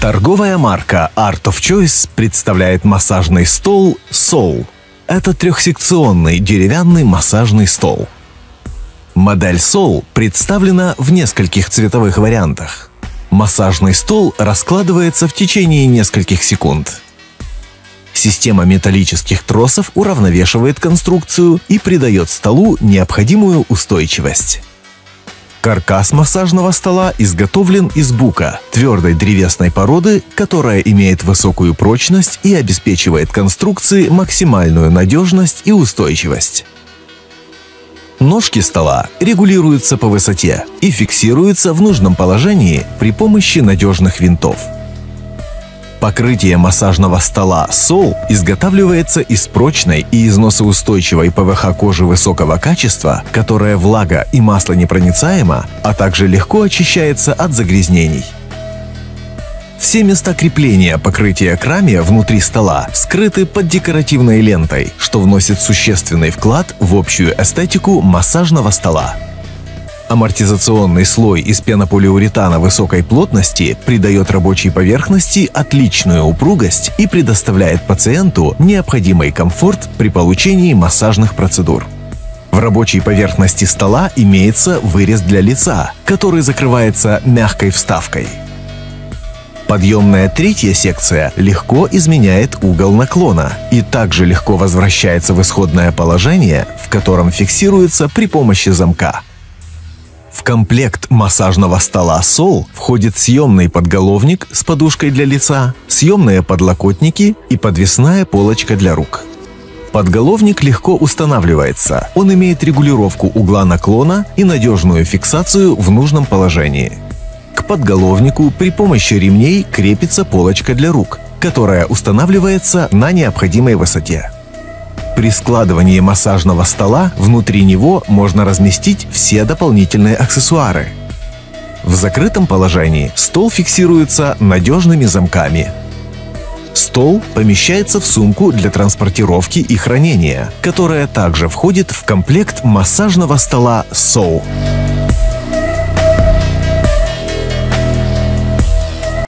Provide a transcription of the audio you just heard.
Торговая марка Art of Choice представляет массажный стол Soul. Это трехсекционный деревянный массажный стол. Модель Soul представлена в нескольких цветовых вариантах. Массажный стол раскладывается в течение нескольких секунд. Система металлических тросов уравновешивает конструкцию и придает столу необходимую устойчивость. Каркас массажного стола изготовлен из бука, твердой древесной породы, которая имеет высокую прочность и обеспечивает конструкции максимальную надежность и устойчивость. Ножки стола регулируются по высоте и фиксируются в нужном положении при помощи надежных винтов. Покрытие массажного стола Soul изготавливается из прочной и износоустойчивой ПВХ кожи высокого качества, которая влага и масло непроницаема, а также легко очищается от загрязнений. Все места крепления покрытия крамия внутри стола скрыты под декоративной лентой, что вносит существенный вклад в общую эстетику массажного стола. Амортизационный слой из пенополиуретана высокой плотности придает рабочей поверхности отличную упругость и предоставляет пациенту необходимый комфорт при получении массажных процедур. В рабочей поверхности стола имеется вырез для лица, который закрывается мягкой вставкой. Подъемная третья секция легко изменяет угол наклона и также легко возвращается в исходное положение, в котором фиксируется при помощи замка. В комплект массажного стола Sol входит съемный подголовник с подушкой для лица, съемные подлокотники и подвесная полочка для рук. Подголовник легко устанавливается, он имеет регулировку угла наклона и надежную фиксацию в нужном положении. К подголовнику при помощи ремней крепится полочка для рук, которая устанавливается на необходимой высоте. При складывании массажного стола внутри него можно разместить все дополнительные аксессуары. В закрытом положении стол фиксируется надежными замками. Стол помещается в сумку для транспортировки и хранения, которая также входит в комплект массажного стола SOU.